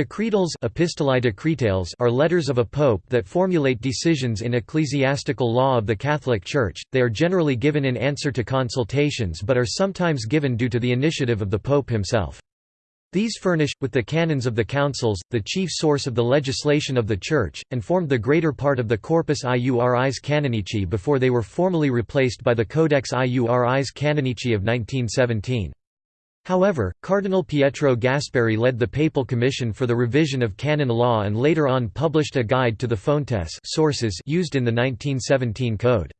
Decretals Epistolae Decretales are letters of a pope that formulate decisions in ecclesiastical law of the Catholic Church. They are generally given in answer to consultations but are sometimes given due to the initiative of the pope himself. These furnish, with the canons of the councils, the chief source of the legislation of the Church, and formed the greater part of the Corpus Iuris Canonici before they were formally replaced by the Codex Iuris Canonici of 1917. However, Cardinal Pietro Gasparri led the Papal Commission for the revision of canon law and later on published a guide to the fontes sources used in the 1917 code.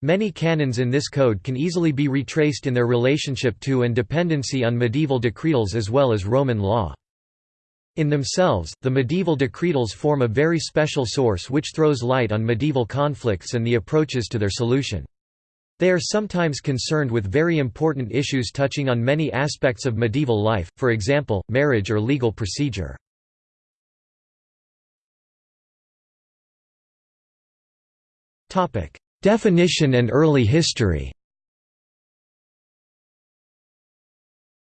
Many canons in this code can easily be retraced in their relationship to and dependency on medieval decretals as well as Roman law. In themselves, the medieval decretals form a very special source which throws light on medieval conflicts and the approaches to their solution. They are sometimes concerned with very important issues touching on many aspects of medieval life, for example, marriage or legal procedure. Definition and early history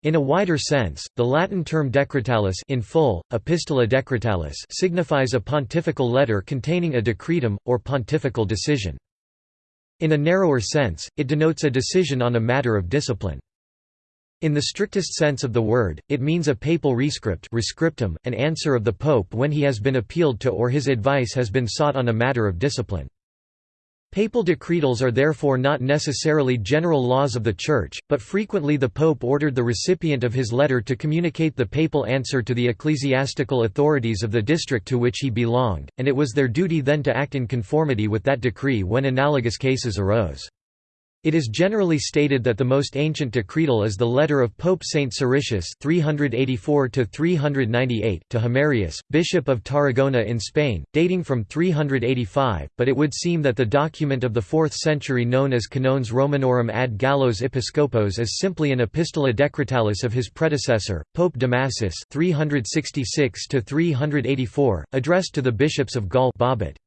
In a wider sense, the Latin term decretalis in full, epistola decretalis signifies a pontifical letter containing a decretum, or pontifical decision. In a narrower sense, it denotes a decision on a matter of discipline. In the strictest sense of the word, it means a papal rescript rescriptum, an answer of the pope when he has been appealed to or his advice has been sought on a matter of discipline. Papal decretals are therefore not necessarily general laws of the Church, but frequently the Pope ordered the recipient of his letter to communicate the papal answer to the ecclesiastical authorities of the district to which he belonged, and it was their duty then to act in conformity with that decree when analogous cases arose. It is generally stated that the most ancient decretal is the letter of Pope Saint Siricius (384–398) to Humerius, Bishop of Tarragona in Spain, dating from 385. But it would seem that the document of the 4th century known as Canones Romanorum ad Gallos Episcopos is simply an epistola decretalis of his predecessor, Pope Damasus 366 to 384, addressed to the bishops of Gaul. Babut.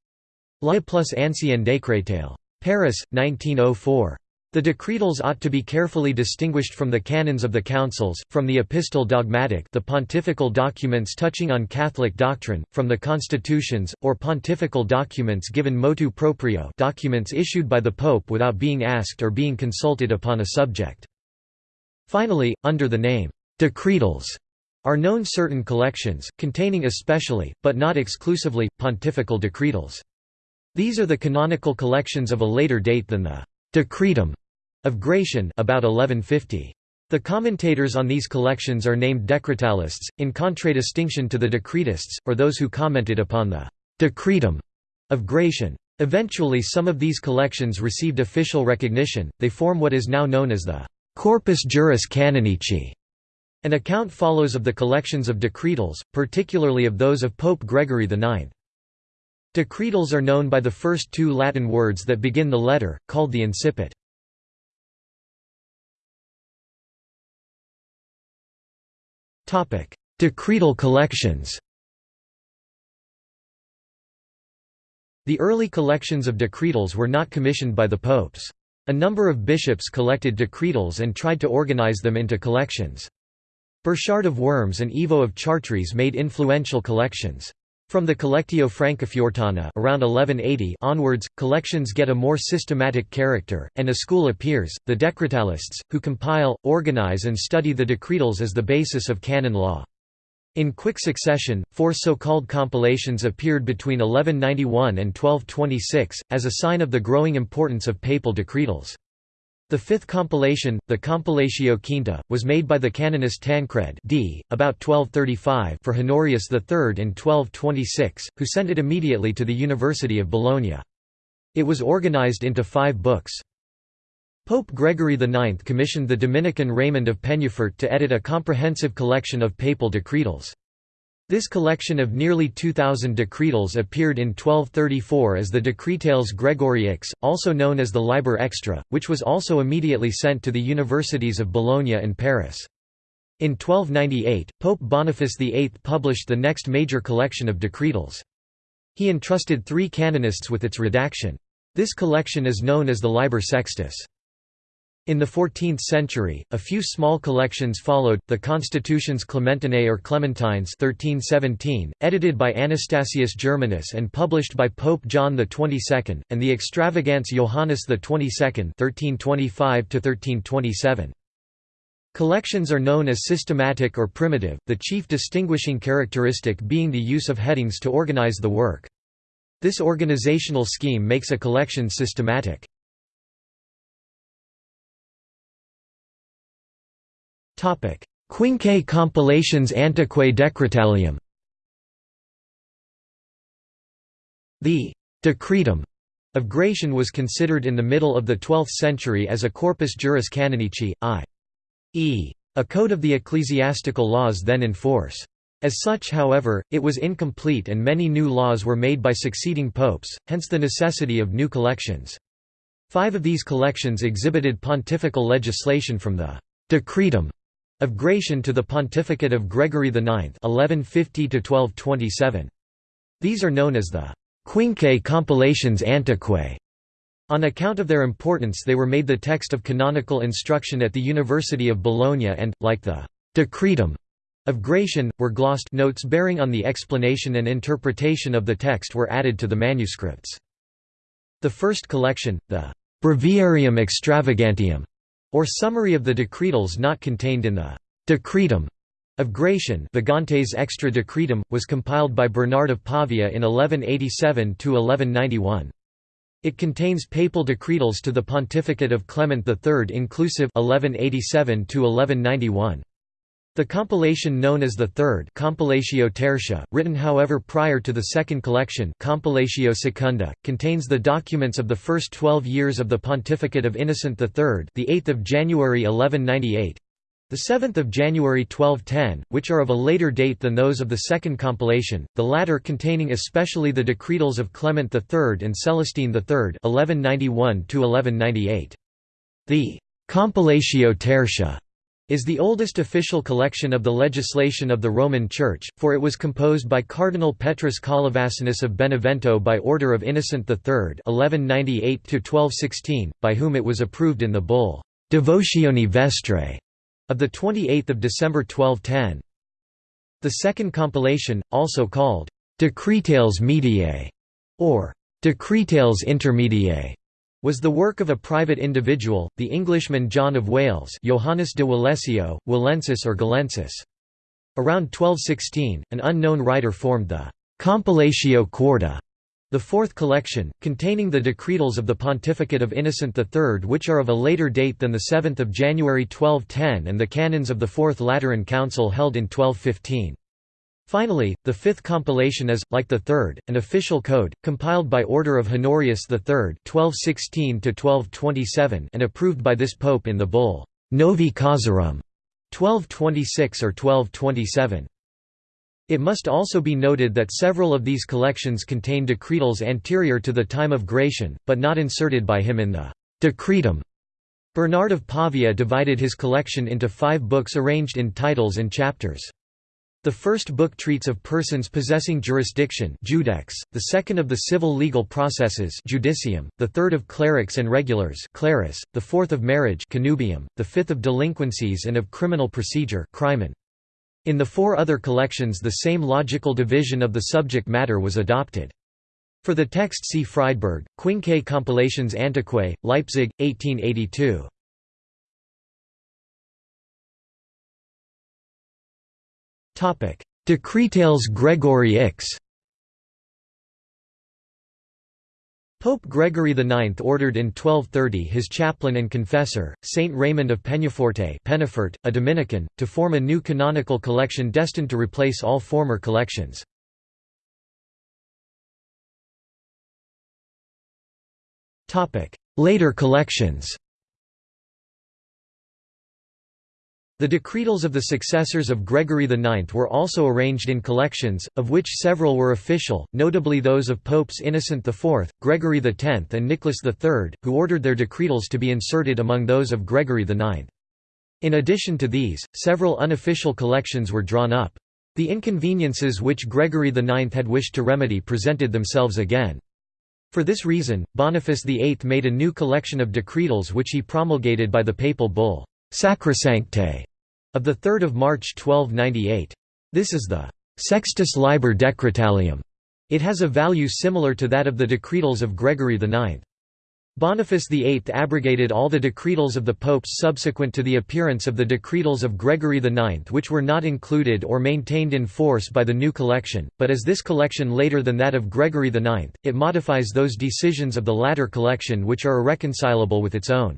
La plus ancien decretale. Paris, 1904. The decretals ought to be carefully distinguished from the canons of the councils, from the epistole dogmatic the pontifical documents touching on Catholic doctrine, from the constitutions, or pontifical documents given motu proprio documents issued by the Pope without being asked or being consulted upon a subject. Finally, under the name, decretals, are known certain collections, containing especially, but not exclusively, pontifical decretals. These are the canonical collections of a later date than the Decretum of Gratian about 1150. The commentators on these collections are named decretalists, in contradistinction to the decretists, or those who commented upon the «decretum» of Gratian. Eventually some of these collections received official recognition, they form what is now known as the «Corpus Juris Canonici». An account follows of the collections of decretals, particularly of those of Pope Gregory IX. Decretals are known by the first two Latin words that begin the letter, called the incipit. Decretal collections The early collections of decretals were not commissioned by the popes. A number of bishops collected decretals and tried to organize them into collections. Burchard of Worms and Ivo of Chartres made influential collections. From the Collectio Francofortana around 1180 onwards, collections get a more systematic character, and a school appears, the Decretalists, who compile, organize and study the decretals as the basis of canon law. In quick succession, four so-called compilations appeared between 1191 and 1226, as a sign of the growing importance of papal decretals. The fifth compilation, the Compilatio Quinta, was made by the canonist Tancred d. about 1235 for Honorius III in 1226, who sent it immediately to the University of Bologna. It was organized into five books. Pope Gregory IX commissioned the Dominican Raymond of Peñafort to edit a comprehensive collection of papal decretals. This collection of nearly 2,000 decretals appeared in 1234 as the Decretales Gregoriaques, also known as the Liber Extra, which was also immediately sent to the universities of Bologna and Paris. In 1298, Pope Boniface VIII published the next major collection of decretals. He entrusted three canonists with its redaction. This collection is known as the Liber Sextus. In the 14th century, a few small collections followed, the Constitutions Clementinae or Clementines 1317, edited by Anastasius Germanus and published by Pope John XXII, and the Extravagants Johannes XXII 1325 Collections are known as systematic or primitive, the chief distinguishing characteristic being the use of headings to organize the work. This organizational scheme makes a collection systematic. Quinque compilations Antiquae Decretalium The «decretum» of Gratian was considered in the middle of the 12th century as a corpus juris canonici, i.e. a code of the ecclesiastical laws then in force. As such however, it was incomplete and many new laws were made by succeeding popes, hence the necessity of new collections. Five of these collections exhibited pontifical legislation from the «decretum» of Gratian to the pontificate of Gregory IX 1150 These are known as the «Quinque compilations antiquae». On account of their importance they were made the text of canonical instruction at the University of Bologna and, like the «Decretum» of Gratian, were glossed notes bearing on the explanation and interpretation of the text were added to the manuscripts. The first collection, the «Breviarium Extravagantium», or summary of the decretals not contained in the «decretum» of Gratian Vagantes extra decretum, was compiled by Bernard of Pavia in 1187–1191. It contains papal decretals to the pontificate of Clement III inclusive 1187 -1191. The compilation known as the Third Compilatio Tertia, written however prior to the second collection Compilatio Secunda, contains the documents of the first twelve years of the pontificate of Innocent III the 8th of January 1198, the 7th of January 1210, which are of a later date than those of the second compilation, the latter containing especially the decretals of Clement III and Celestine III 1191 1198. The Compilatio Tertia is the oldest official collection of the legislation of the Roman Church, for it was composed by Cardinal Petrus Collivaccinus of Benevento by order of Innocent III 1198 by whom it was approved in the bull Devotione Vestrae of 28 December 1210. The second compilation, also called Decretales Mediae or Decretales Intermediae, was the work of a private individual, the Englishman John of Wales Johannes de Walesio, Walensis or Galensis. Around 1216, an unknown writer formed the «Compilatio Quarta», the fourth collection, containing the decretals of the pontificate of Innocent III which are of a later date than the 7 January 1210 and the canons of the Fourth Lateran Council held in 1215. Finally, the fifth compilation is, like the third, an official code, compiled by order of Honorius III (1216–1227) and approved by this pope in the bull Novi Causarum 1226 or 1227. It must also be noted that several of these collections contain decretals anterior to the time of Gratian, but not inserted by him in the Decretum. Bernard of Pavia divided his collection into five books arranged in titles and chapters. The first book treats of persons possessing jurisdiction judex, the second of the civil legal processes judicium, the third of clerics and regulars clerus, the fourth of marriage connubium, the fifth of delinquencies and of criminal procedure crimen. In the four other collections the same logical division of the subject matter was adopted. For the text see Friedberg, Quinque Compilations Antiquae, Leipzig, 1882. Decretales Gregory X. Pope Gregory IX ordered in 1230 his chaplain and confessor, Saint Raymond of Peñaforte Penafort, a Dominican, to form a new canonical collection destined to replace all former collections. Later collections The decretals of the successors of Gregory IX were also arranged in collections, of which several were official, notably those of Popes Innocent IV, Gregory X and Nicholas III, who ordered their decretals to be inserted among those of Gregory IX. In addition to these, several unofficial collections were drawn up. The inconveniences which Gregory IX had wished to remedy presented themselves again. For this reason, Boniface VIII made a new collection of decretals which he promulgated by the papal bull, Sacrosancte, of 3 March 1298. This is the Sextus Liber Decretalium. It has a value similar to that of the decretals of Gregory IX. Boniface VIII abrogated all the decretals of the popes subsequent to the appearance of the decretals of Gregory IX which were not included or maintained in force by the new collection, but as this collection later than that of Gregory IX, it modifies those decisions of the latter collection which are irreconcilable with its own.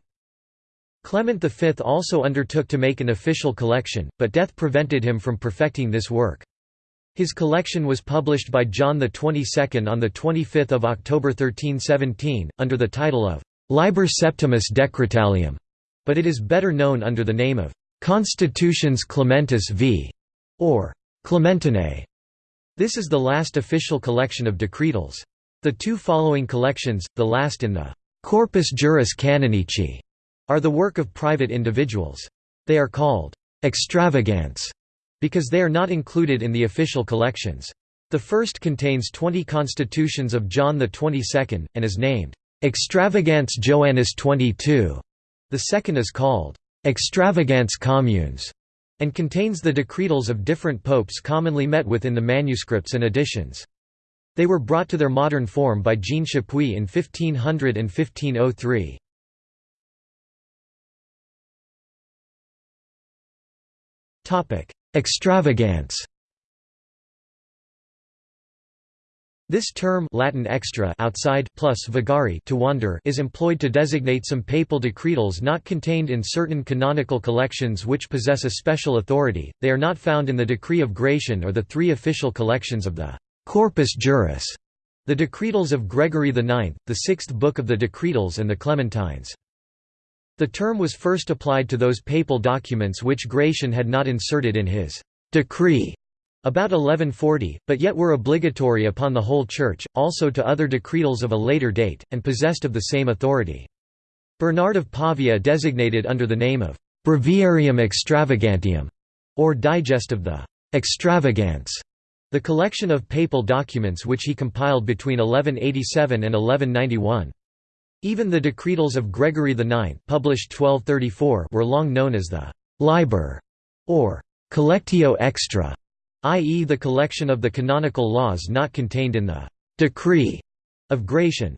Clement V also undertook to make an official collection, but death prevented him from perfecting this work. His collection was published by John XXII on 25 October 1317, under the title of «Liber Septimus Decretalium», but it is better known under the name of «Constitutions Clementis v. or Clementinae». This is the last official collection of decretals. The two following collections, the last in the «Corpus Juris Canonici», are the work of private individuals. They are called «extravagants» because they are not included in the official collections. The first contains 20 constitutions of John XXII, and is named, Extravagants Joannis 22. The second is called, Extravagants Communes, and contains the decretals of different popes commonly met with in the manuscripts and editions. They were brought to their modern form by Jean Chapuis in 1500 and 1503. Extravagance This term Latin extra outside plus vagari to wander is employed to designate some papal decretals not contained in certain canonical collections which possess a special authority. They are not found in the Decree of Gratian or the three official collections of the Corpus Juris, the decretals of Gregory IX, the sixth book of the decretals and the Clementines. The term was first applied to those papal documents which Gratian had not inserted in his decree about 1140, but yet were obligatory upon the whole Church, also to other decretals of a later date, and possessed of the same authority. Bernard of Pavia designated under the name of Breviarium Extravagantium, or Digest of the Extravagance, the collection of papal documents which he compiled between 1187 and 1191. Even the decretals of Gregory IX published 1234 were long known as the «liber» or «collectio extra», i.e. the collection of the canonical laws not contained in the «decree» of Gratian.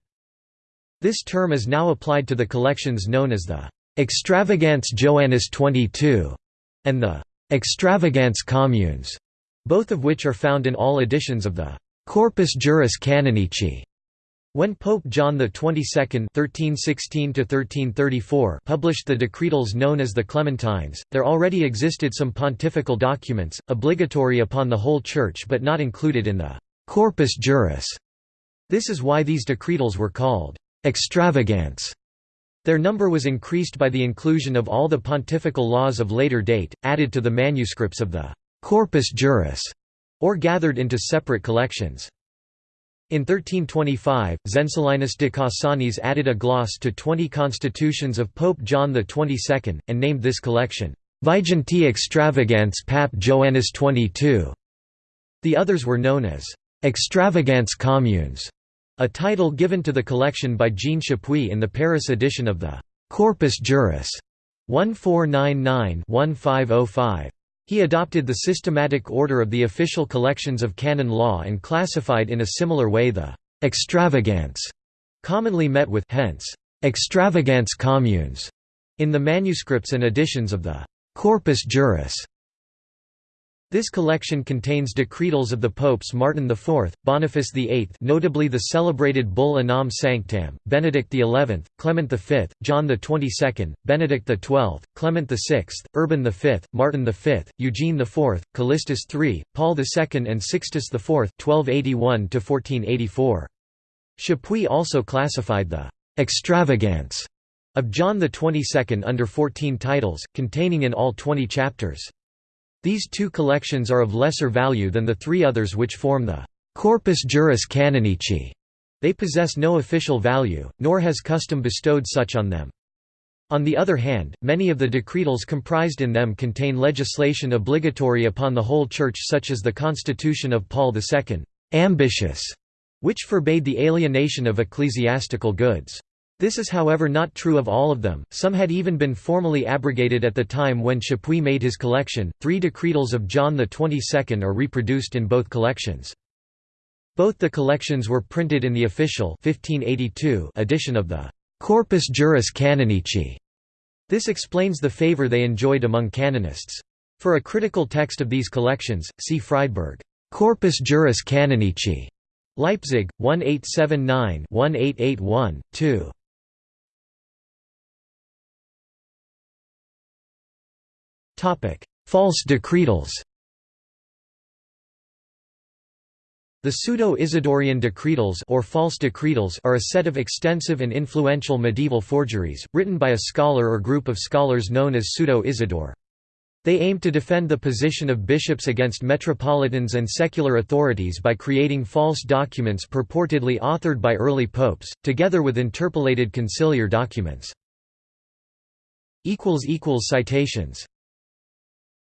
This term is now applied to the collections known as the «Extravagants Joannis 22» and the «Extravagants Communes», both of which are found in all editions of the «Corpus Juris Canonici» When Pope John XXII (1316–1334) published the decretals known as the Clementines, there already existed some pontifical documents, obligatory upon the whole Church but not included in the «corpus juris». This is why these decretals were called «extravagants». Their number was increased by the inclusion of all the pontifical laws of later date, added to the manuscripts of the «corpus juris», or gathered into separate collections. In 1325, Zenzelinus de Cassanis added a gloss to 20 constitutions of Pope John XXII, and named this collection, Viginti Extravagants Pap Joannis XXII. The others were known as Extravagants Communes, a title given to the collection by Jean Chapuis in the Paris edition of the Corpus Juris 1499-1505. He adopted the systematic order of the official collections of canon law and classified in a similar way the «extravagance» commonly met with hence, «extravagance communes» in the manuscripts and editions of the «Corpus Juris» This collection contains decretals of the popes Martin IV, Boniface VIII notably the celebrated Bull Unam Sanctam, Benedict XI, Clement V, John XXII, Benedict XII, Clement VI, Urban V, Martin V, Eugene IV, Callistus III, Paul II and Sixtus IV 1281–1484. Chapuis also classified the «extravagance» of John XXII under 14 titles, containing in all 20 chapters. These two collections are of lesser value than the three others which form the Corpus Juris Canonici. They possess no official value, nor has custom bestowed such on them. On the other hand, many of the decretals comprised in them contain legislation obligatory upon the whole Church such as the Constitution of Paul II, Ambitiosae, which forbade the alienation of ecclesiastical goods. This is however not true of all of them, some had even been formally abrogated at the time when Chapuis made his collection. Three decretals of John XXII are reproduced in both collections. Both the collections were printed in the official 1582 edition of the Corpus Juris Canonici. This explains the favor they enjoyed among canonists. For a critical text of these collections, see Friedberg, Corpus Juris Canonici, Leipzig, 1879-1881, 2. False decretals The Pseudo-Isidorian decretals or false decretals are a set of extensive and influential medieval forgeries, written by a scholar or group of scholars known as Pseudo-Isidore. They aim to defend the position of bishops against metropolitans and secular authorities by creating false documents purportedly authored by early popes, together with interpolated conciliar documents. Citations